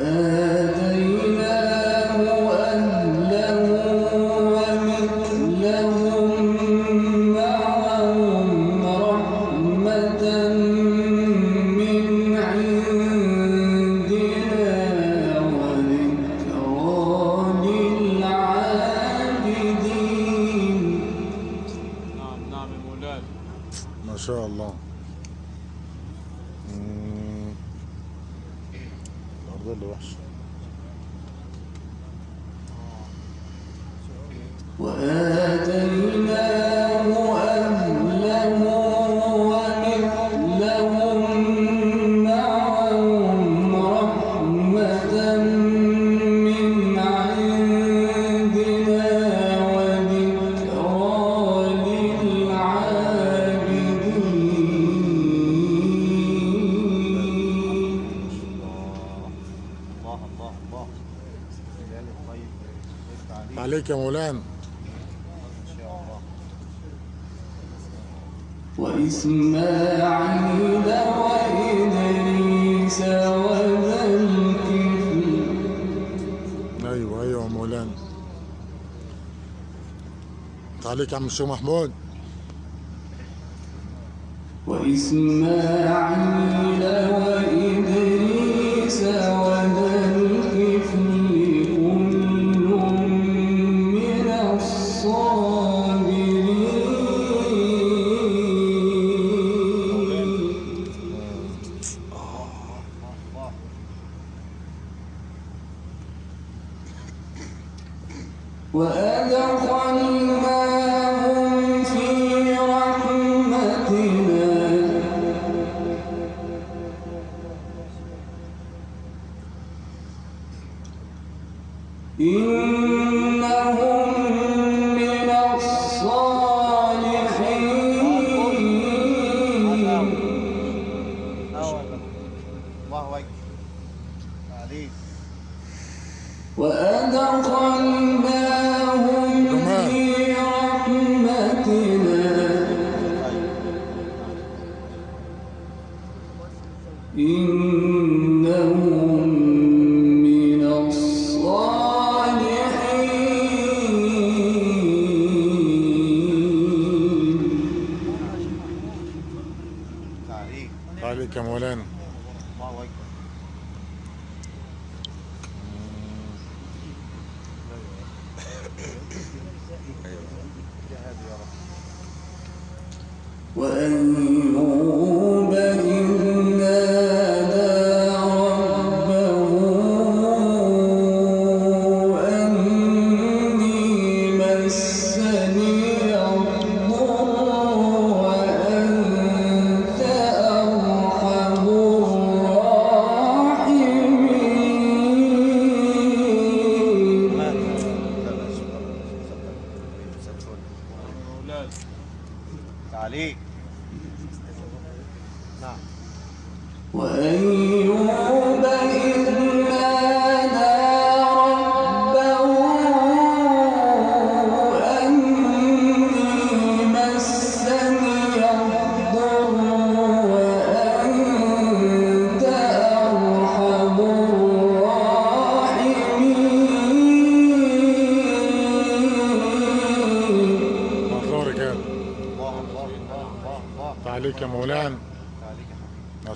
Uh, وإسماعيل وإدريس وذا أيوه أيوه تعليق يا عم الشيخ محمود. وإسماعيل وإدريس وذا وأدخلنا عليك يا مولانا. الله اكبر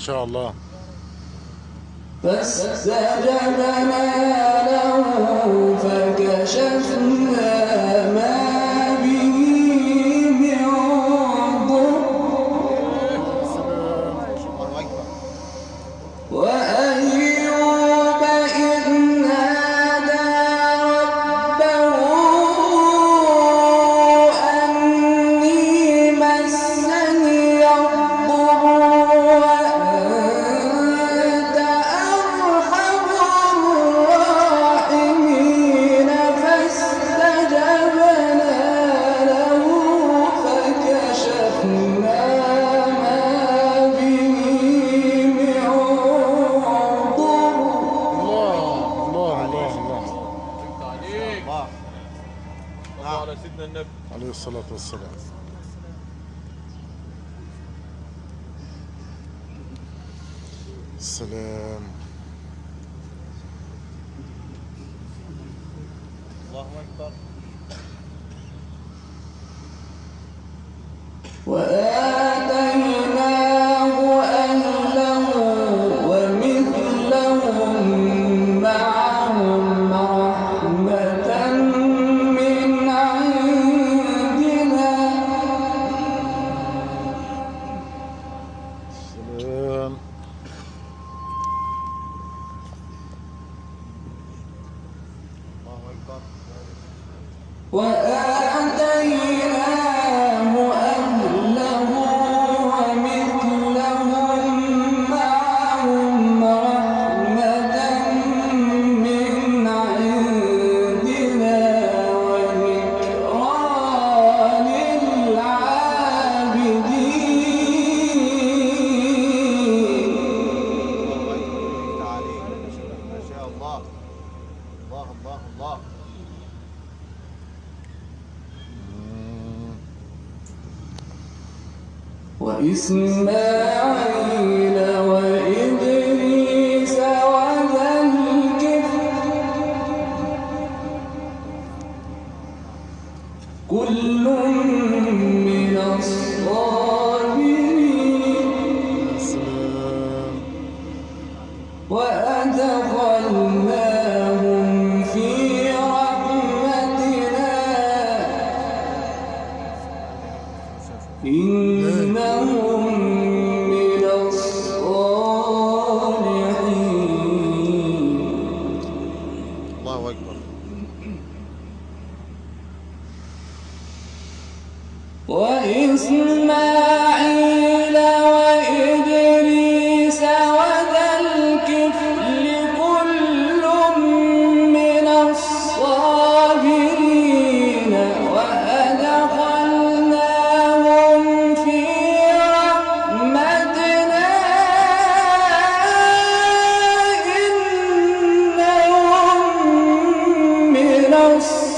Maşallah. فاستجاب لنا 我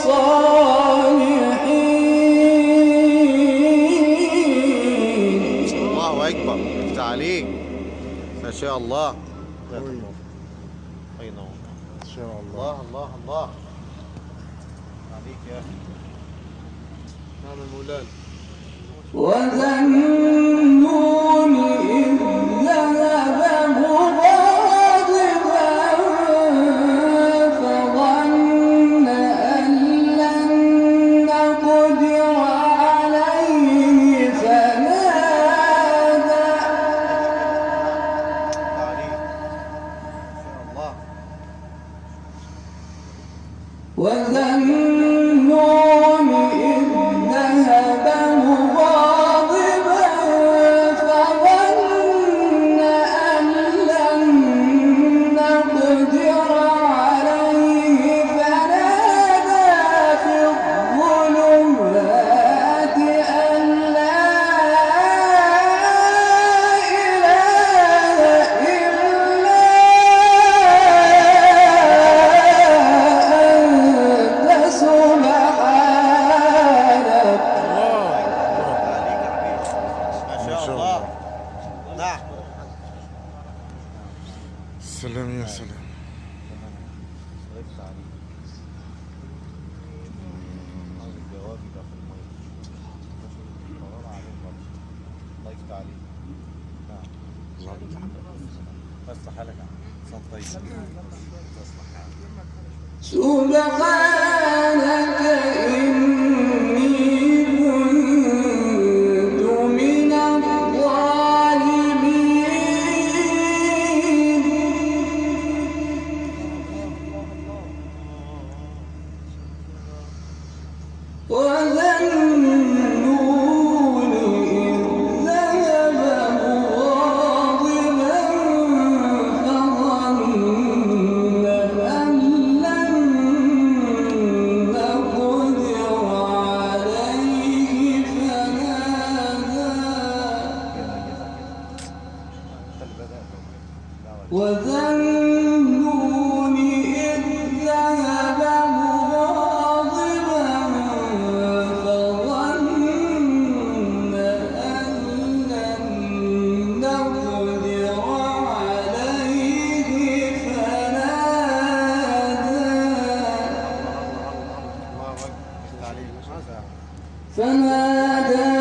الصالحين. الله أكبر. افتح عليك ما شاء الله. الله الله الله. عليك يا أخي. نعم المولان. وذنب فما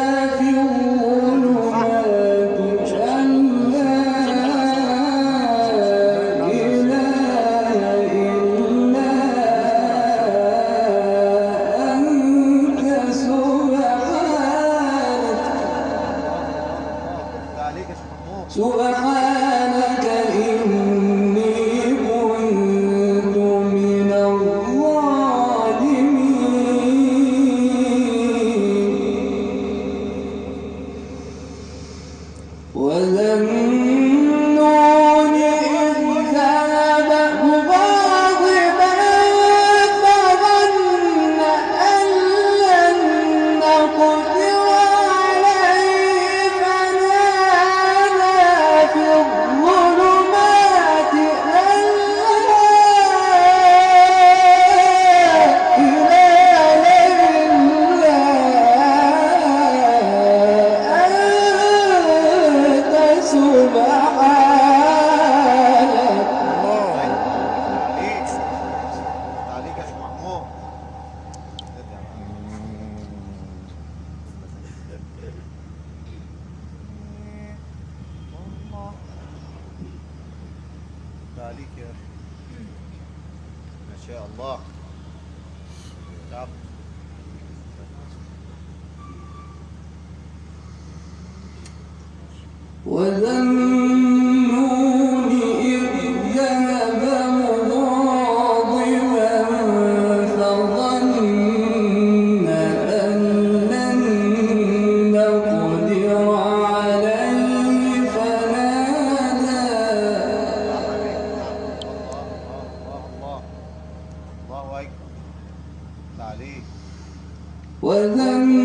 ولم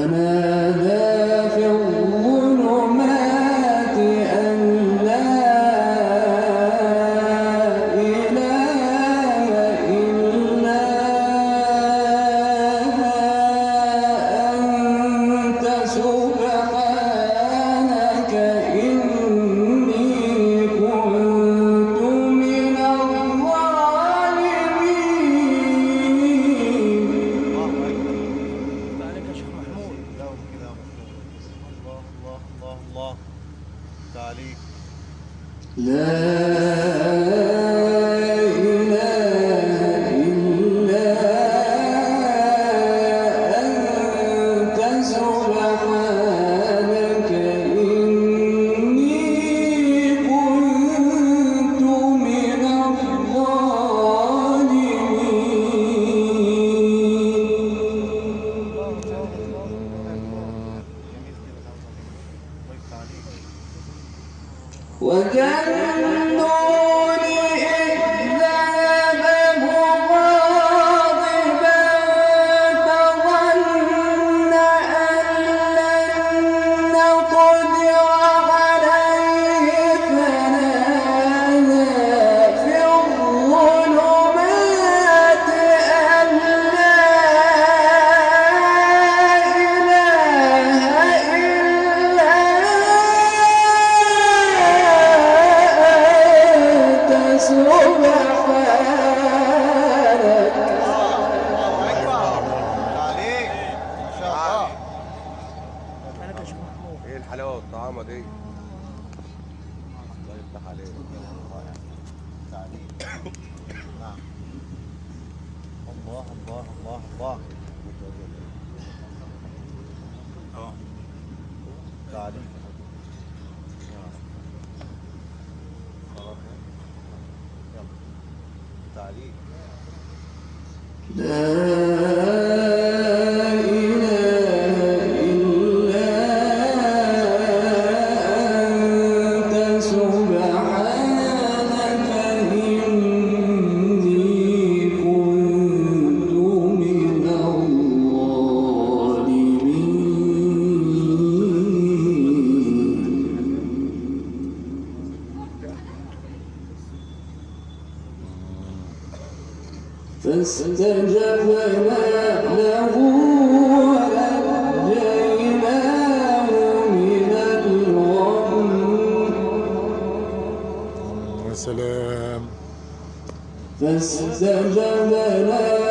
Amen. إيه الحلاوة والطعامه دي؟ طيب، الله يفتح عليك الله الله الله الله. آه لا. فاستجبنا له ونجيناه من الغم.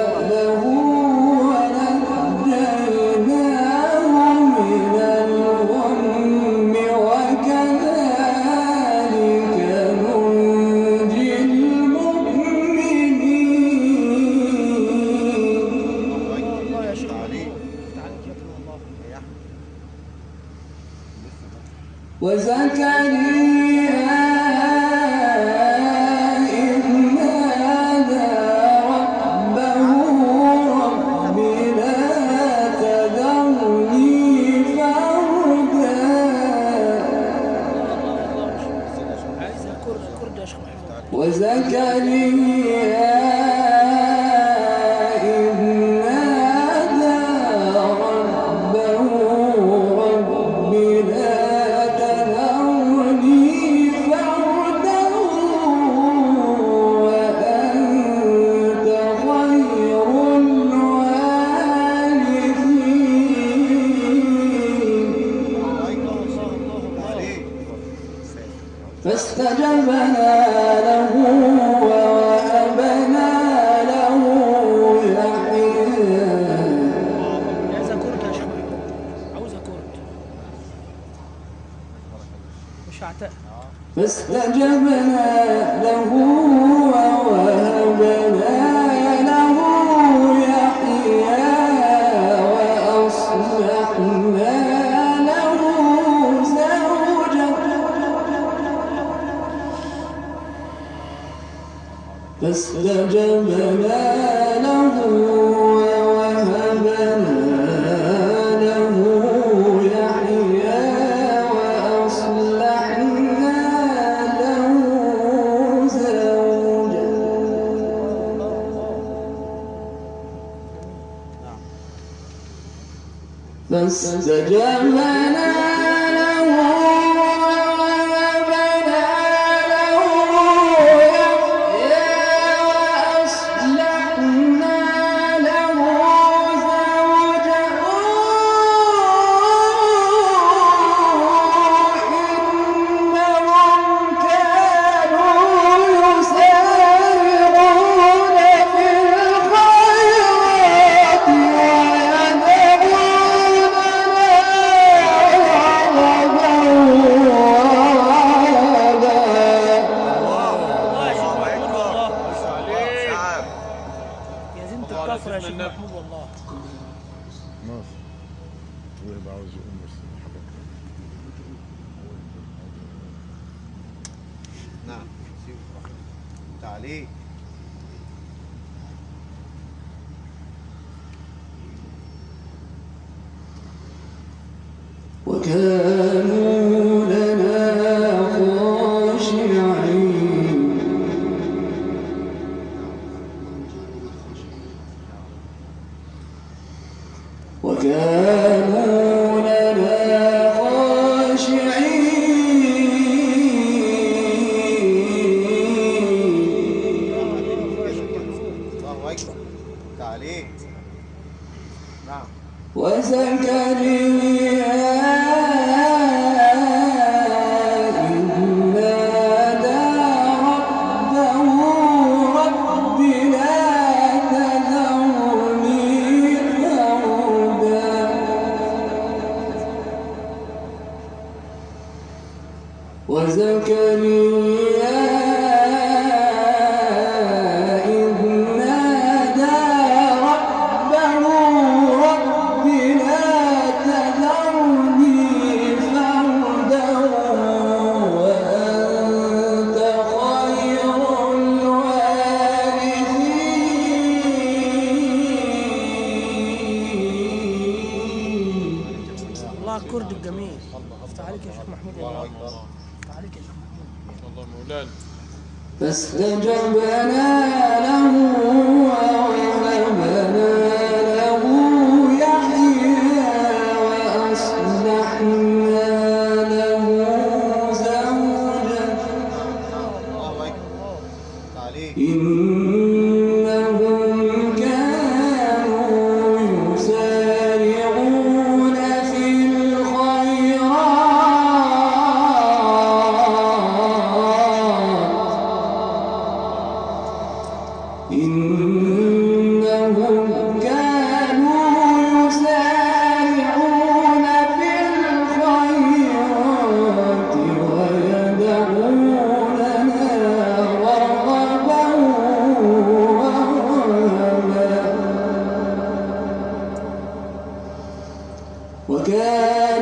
وزكريا. فاستجبنا له ووهبنا له يحيى وأصلحنا له زوجا فاستجبنا عليه نعم. وزكريا فاستجبنا له Senhor.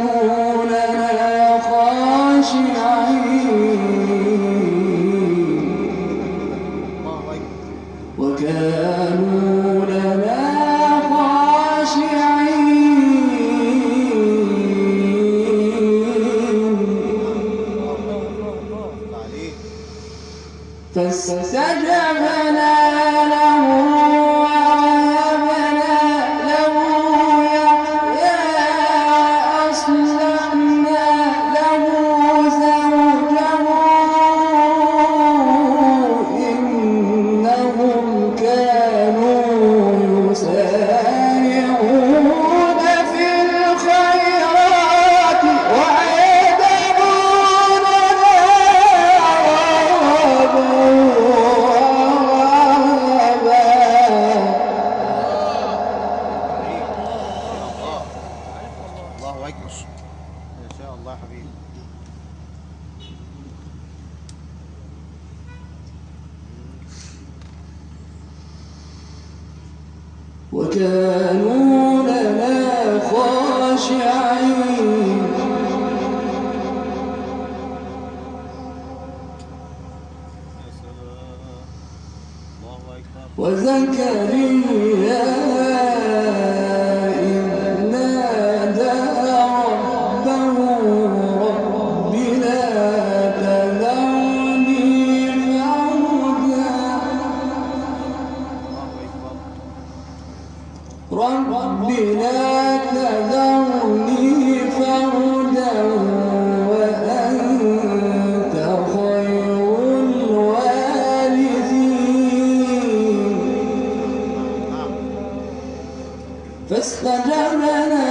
إن شاء الله يا حبيبي. وكانوا Beslenderene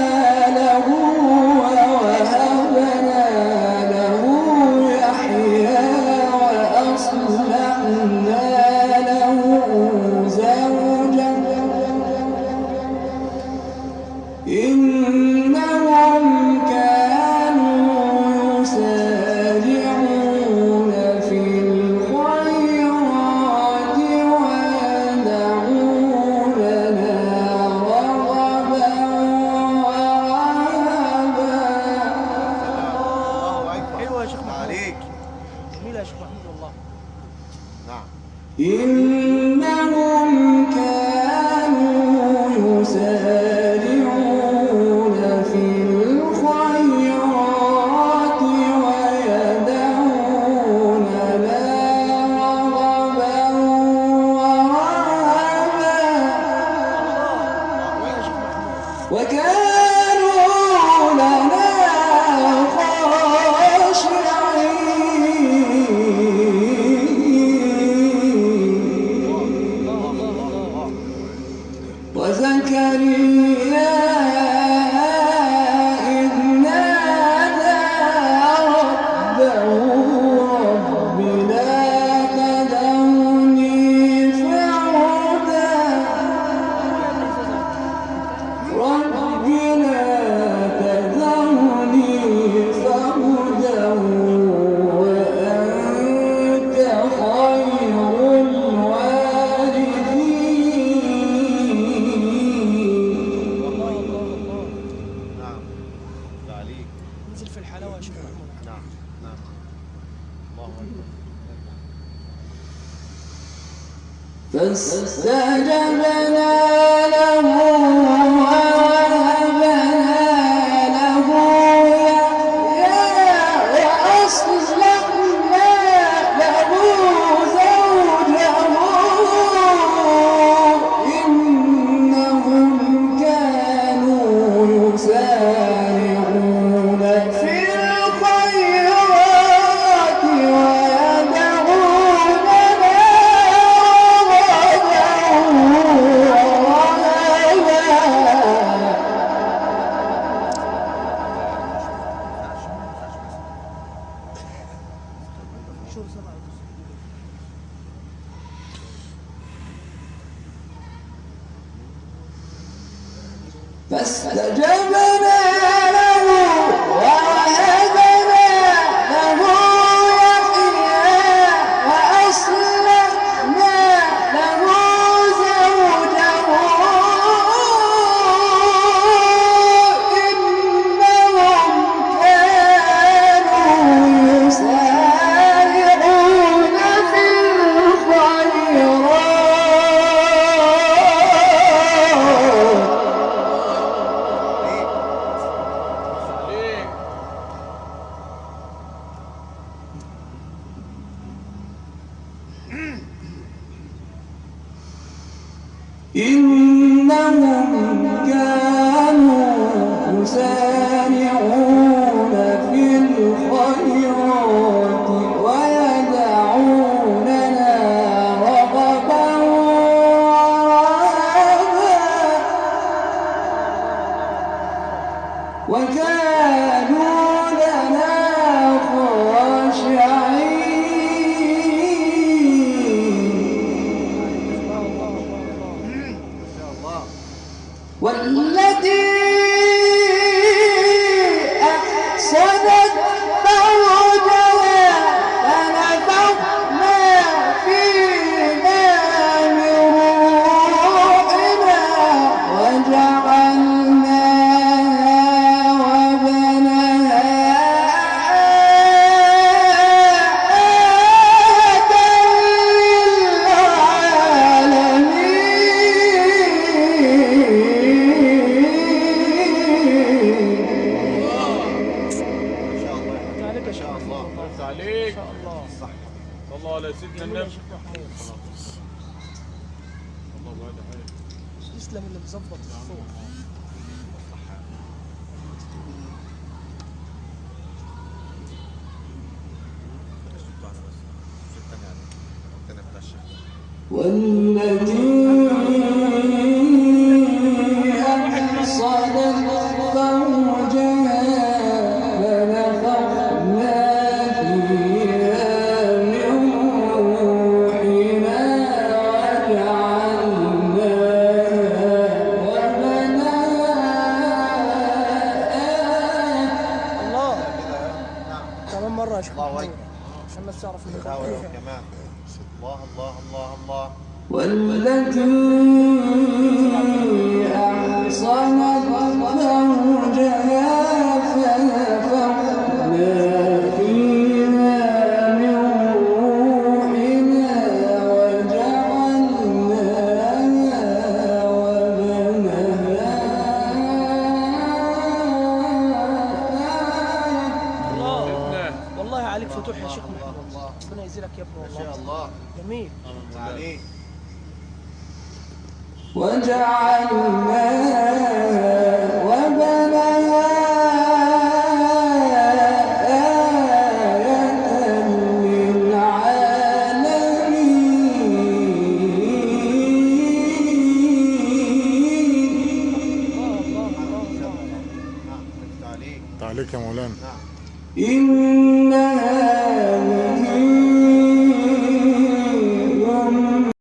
حلاوة شيخ محمود. نعم نعم. الله أكبر. فاستجبنا له فاستجبنا عليك. إن الله. على سيدنا النبي. الله يسلم اللي مظبط الصوت. والنبي